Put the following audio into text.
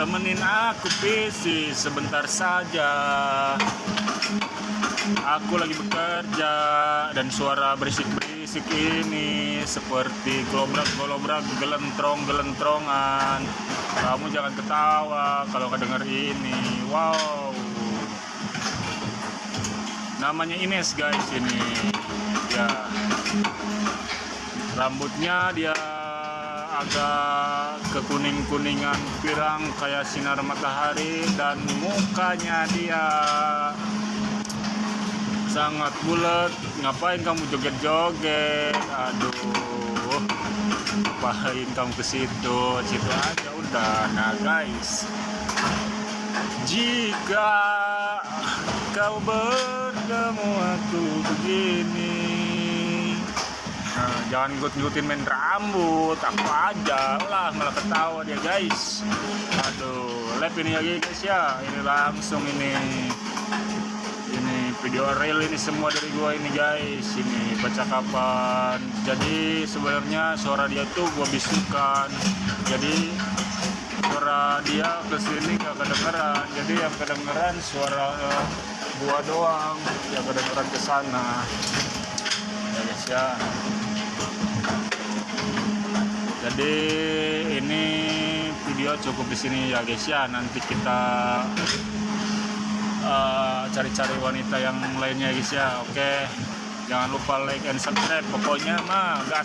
temenin aku PC sebentar saja Aku lagi bekerja dan suara berisik-berisik ini seperti golobrak-golobrak gelentrong-gelentrongan. Kamu jangan ketawa kalau kedenger ini. Wow. Namanya Ines guys ini. Ya. Rambutnya dia agak kekuning-kuningan pirang kayak sinar matahari dan mukanya dia. Sangat bulat. Ngapain kamu joget-joget? Aduh. Ngapain kamu ke situ? Situ aja udah nah guys. Jika kau bertemu aku begini jangan ngut-ngutin main rambut apa aja. Lah malah ketawa dia guys. Aduh lep ini lagi guys ya. Ini langsung ini. Ini video real ini semua dari gua ini guys. Ini percakapan jadi sebenarnya suara dia tuh gua bisukan. Jadi suara dia ke sini gak kedengeran. Jadi yang kedengeran suara uh, gua doang. Yang kedengeran ke sana. Ya guys ya jadi ini video cukup di sini ya guys ya. Nanti kita cari-cari uh, wanita yang lainnya guys ya. Oke. Jangan lupa like and subscribe. Pokoknya mah gas